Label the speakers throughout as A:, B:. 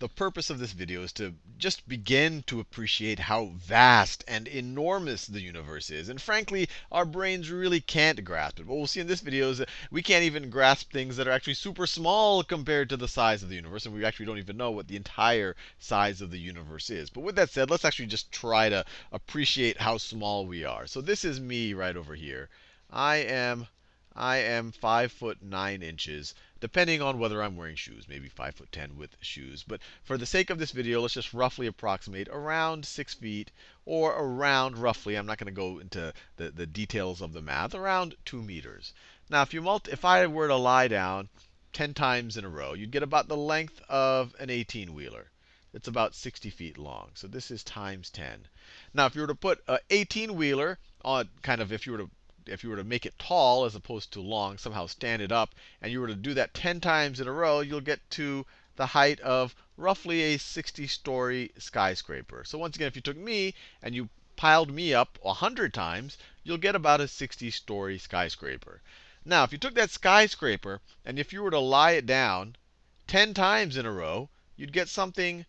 A: the purpose of this video is to just begin to appreciate how vast and enormous the universe is. And frankly, our brains really can't grasp it. What we'll see in this video is that we can't even grasp things that are actually super small compared to the size of the universe. And we actually don't even know what the entire size of the universe is. But with that said, let's actually just try to appreciate how small we are. So this is me right over here. I am I am 5 foot 9 inches, depending on whether I'm wearing shoes, maybe 5 foot 10 with shoes. But for the sake of this video, let's just roughly approximate around 6 feet, or around roughly, I'm not going to go into the, the details of the math, around 2 meters. Now, if, you multi if I were to lie down 10 times in a row, you'd get about the length of an 18-wheeler. It's about 60 feet long. So this is times 10. Now, if you were to put an 18-wheeler on, kind of if you were to if you were to make it tall as opposed to long, somehow stand it up, and you were to do that 10 times in a row, you'll get to the height of roughly a 60 story skyscraper. So once again, if you took me and you piled me up 100 times, you'll get about a 60 story skyscraper. Now, if you took that skyscraper and if you were to lie it down 10 times in a row, you'd get something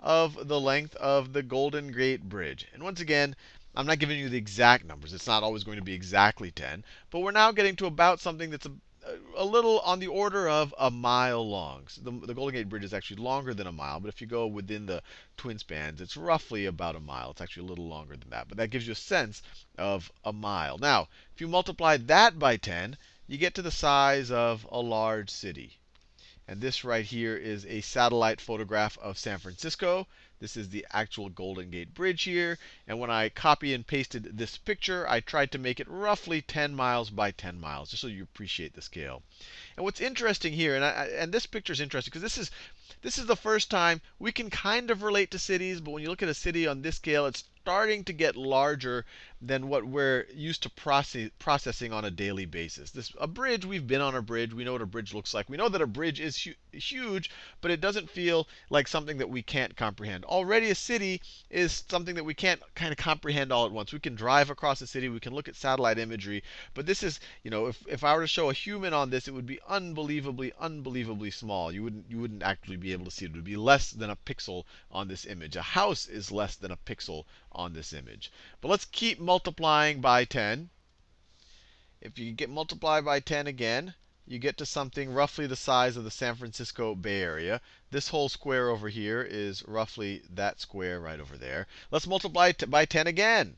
A: of the length of the Golden Gate Bridge. And once again, I'm not giving you the exact numbers. It's not always going to be exactly 10. But we're now getting to about something that's a, a little on the order of a mile long. So the, the, Golden Gate Bridge is actually longer than a mile. But if you go within the twin spans, it's roughly about a mile. It's actually a little longer than that. But that gives you a sense of a mile. Now, if you multiply that by 10, you get to the size of a large city. And this right here is a satellite photograph of San Francisco. This is the actual Golden Gate Bridge here. And when I copy and pasted this picture, I tried to make it roughly 10 miles by 10 miles, just so you appreciate the scale. And what's interesting here, and, I, and this picture is interesting because this is this is the first time we can kind of relate to cities, but when you look at a city on this scale, it's starting to get larger than what we're used to process, processing on a daily basis. This a bridge, we've been on a bridge, we know what a bridge looks like. We know that a bridge is hu huge, but it doesn't feel like something that we can't comprehend. Already a city is something that we can't kind of comprehend all at once. We can drive across a city, we can look at satellite imagery, but this is, you know, if, if I were to show a human on this, it would be unbelievably, unbelievably small. You wouldn't you wouldn't actually be able to see it. It would be less than a pixel on this image. A house is less than a pixel on this image. But let's keep multiplying by 10. If you get multiplied by 10 again, you get to something roughly the size of the San Francisco Bay Area. This whole square over here is roughly that square right over there. Let's multiply it by 10 again.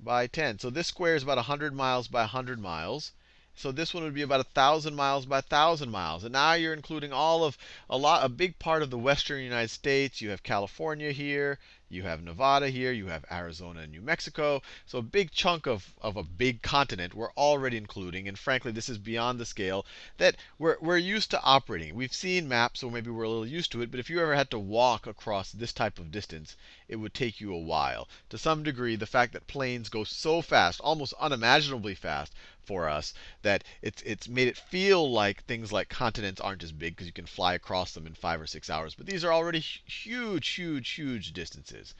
A: By 10. So this square is about 100 miles by 100 miles. So this one would be about a thousand miles by a thousand miles. And now you're including all of a lot, a big part of the western United States. You have California here, you have Nevada here, you have Arizona and New Mexico. So a big chunk of, of a big continent we're already including. And frankly, this is beyond the scale that we're, we're used to operating. We've seen maps, so maybe we're a little used to it. But if you ever had to walk across this type of distance, it would take you a while. To some degree, the fact that planes go so fast, almost unimaginably fast, for us that it's it's made it feel like things like continents aren't as big because you can fly across them in five or six hours. But these are already huge, huge, huge distances.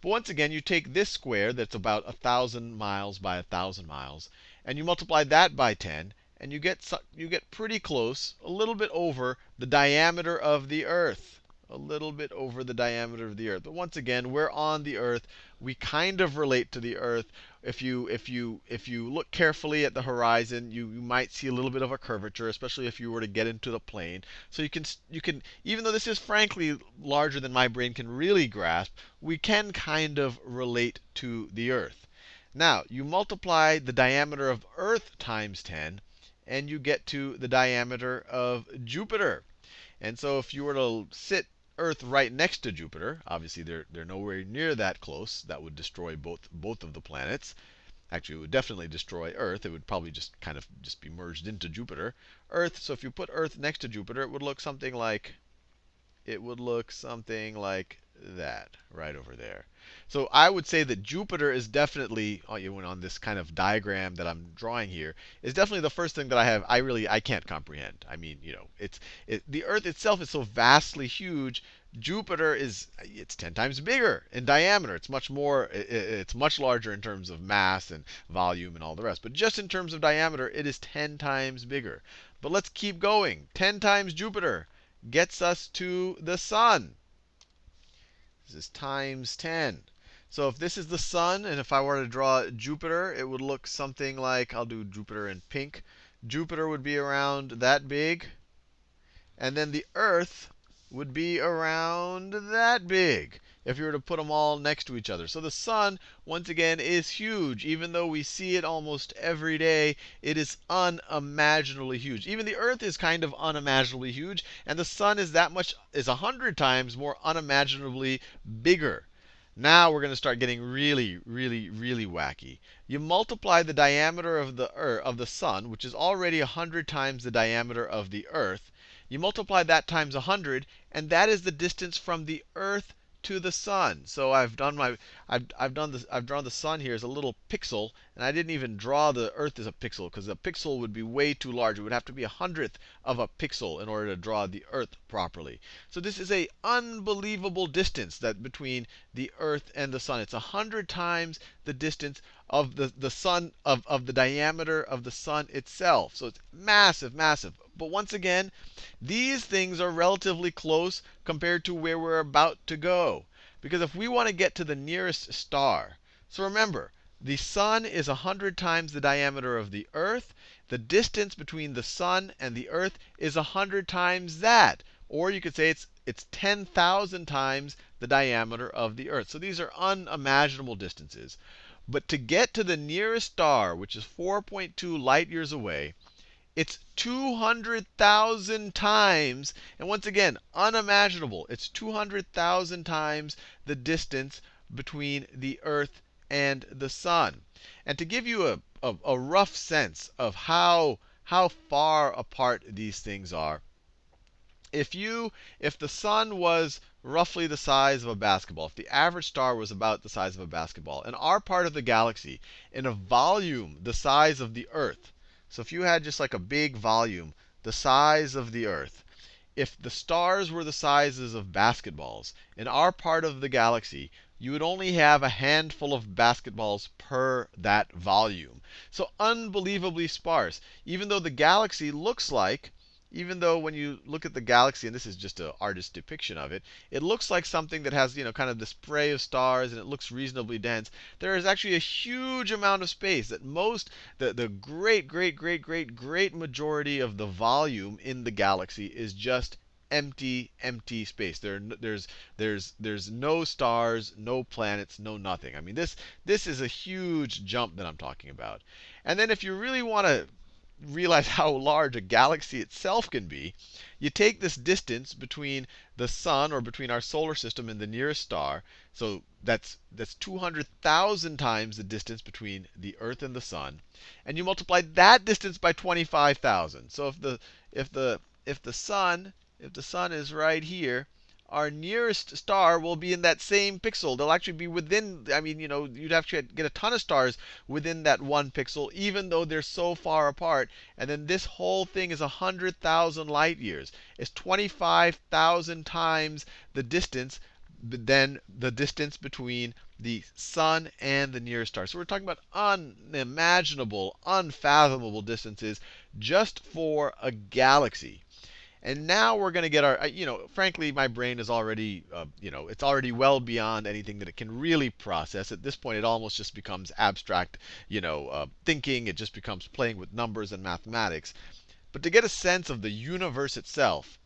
A: But once again, you take this square that's about a thousand miles by a thousand miles, and you multiply that by 10, and you get you get pretty close, a little bit over the diameter of the Earth a little bit over the diameter of the Earth. But once again, we're on the Earth. We kind of relate to the Earth. If you if you if you look carefully at the horizon, you, you might see a little bit of a curvature, especially if you were to get into the plane. So you can you can even though this is frankly larger than my brain can really grasp, we can kind of relate to the Earth. Now, you multiply the diameter of Earth times 10, and you get to the diameter of Jupiter. And so if you were to sit Earth right next to Jupiter. Obviously, they're, they're nowhere near that close. That would destroy both, both of the planets. Actually, it would definitely destroy Earth. It would probably just kind of just be merged into Jupiter. Earth, so if you put Earth next to Jupiter, it would look something like it would look something like that right over there. So I would say that Jupiter is definitely uh, on this kind of diagram that I'm drawing here is definitely the first thing that I have I really I can't comprehend. I mean, you know, it's it, the Earth itself is so vastly huge. Jupiter is it's 10 times bigger in diameter. It's much more it's much larger in terms of mass and volume and all the rest. But just in terms of diameter, it is 10 times bigger. But let's keep going. 10 times Jupiter gets us to the sun. This is times 10. So if this is the sun, and if I were to draw Jupiter, it would look something like, I'll do Jupiter in pink. Jupiter would be around that big. And then the Earth would be around that big if you were to put them all next to each other. So the sun, once again, is huge. Even though we see it almost every day, it is unimaginably huge. Even the Earth is kind of unimaginably huge, and the sun is that much, is a hundred times more unimaginably bigger. Now we're going to start getting really, really, really wacky. You multiply the diameter of the Earth, of the sun, which is already 100 times the diameter of the Earth. You multiply that times 100, and that is the distance from the Earth to the sun. So I've done my I've I've done this I've drawn the sun here as a little pixel, and I didn't even draw the Earth as a pixel because a pixel would be way too large. It would have to be a hundredth of a pixel in order to draw the Earth properly. So this is a unbelievable distance that between the Earth and the sun. It's a hundred times the distance of the, the sun of, of the diameter of the sun itself. So it's massive, massive. But once again, these things are relatively close compared to where we're about to go. Because if we want to get to the nearest star, so remember, the sun is 100 times the diameter of the earth. The distance between the sun and the earth is 100 times that. Or you could say it's, it's 10,000 times the diameter of the earth. So these are unimaginable distances. But to get to the nearest star, which is 4.2 light years away, it's 200,000 times, and once again, unimaginable. It's 200,000 times the distance between the Earth and the sun. And to give you a, a, a rough sense of how, how far apart these things are, if you if the sun was roughly the size of a basketball, if the average star was about the size of a basketball, in our part of the galaxy, in a volume the size of the Earth, so if you had just like a big volume, the size of the Earth, if the stars were the sizes of basketballs, in our part of the galaxy, you would only have a handful of basketballs per that volume. So unbelievably sparse. Even though the galaxy looks like even though when you look at the galaxy, and this is just an artist's depiction of it, it looks like something that has, you know, kind of the spray of stars and it looks reasonably dense. There is actually a huge amount of space that most, the, the great, great, great, great, great majority of the volume in the galaxy is just empty, empty space. There, there's, there's, there's no stars, no planets, no nothing. I mean, this, this is a huge jump that I'm talking about. And then if you really want to realize how large a galaxy itself can be, you take this distance between the sun or between our solar system and the nearest star. So that's that's 200,000 times the distance between the Earth and the sun, and you multiply that distance by 25,000. So if the if the if the sun if the sun is right here, our nearest star will be in that same pixel. They'll actually be within, I mean, you know, you'd have to get a ton of stars within that one pixel, even though they're so far apart. And then this whole thing is 100,000 light years. It's 25,000 times the distance than the distance between the sun and the nearest star. So we're talking about unimaginable, unfathomable distances just for a galaxy. And now we're going to get our, you know, frankly, my brain is already, uh, you know, it's already well beyond anything that it can really process. At this point, it almost just becomes abstract, you know, uh, thinking. It just becomes playing with numbers and mathematics. But to get a sense of the universe itself,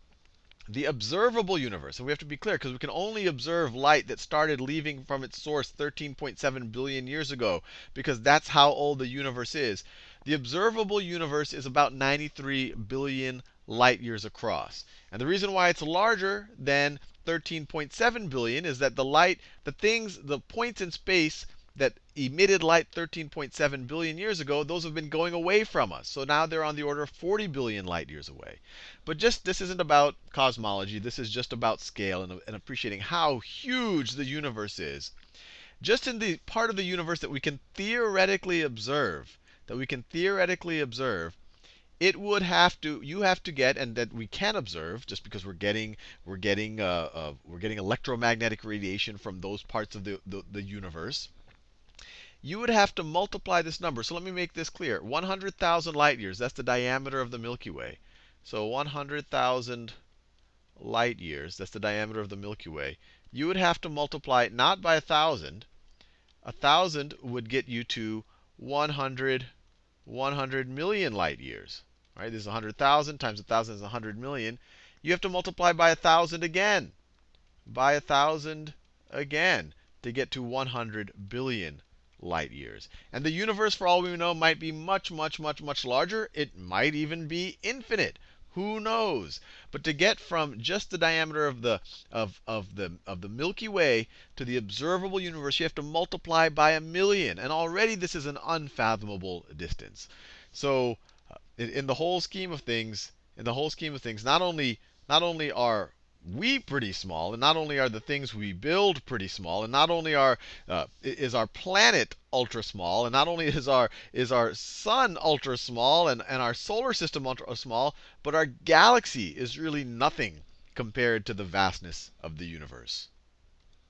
A: the observable universe, and we have to be clear because we can only observe light that started leaving from its source 13.7 billion years ago, because that's how old the universe is. The observable universe is about 93 billion light years across. And the reason why it's larger than 13.7 billion is that the light, the things, the points in space that emitted light 13.7 billion years ago, those have been going away from us. So now they're on the order of 40 billion light years away. But just this isn't about cosmology. This is just about scale and, and appreciating how huge the universe is. Just in the part of the universe that we can theoretically observe, that we can theoretically observe, it would have to you have to get and that we can observe just because we're getting we're getting uh, uh, we're getting electromagnetic radiation from those parts of the, the, the universe you would have to multiply this number. So let me make this clear. 100,000 light years, that's the diameter of the Milky Way. So 100,000 light years, that's the diameter of the Milky Way, you would have to multiply it not by a 1,000. A 1,000 would get you to 100, 100 million light years. Right? This is 100,000 times 1,000 is 100 million. You have to multiply by a 1,000 again, by a 1,000 again, to get to 100 billion light years. And the universe, for all we know, might be much, much, much, much larger. It might even be infinite. Who knows? But to get from just the diameter of the of of the of the Milky Way to the observable universe, you have to multiply by a million, and already this is an unfathomable distance. So, in, in the whole scheme of things, in the whole scheme of things, not only not only are we pretty small, and not only are the things we build pretty small, and not only are uh, is our planet ultra small, and not only is our is our sun ultra small, and, and our solar system ultra small, but our galaxy is really nothing compared to the vastness of the universe.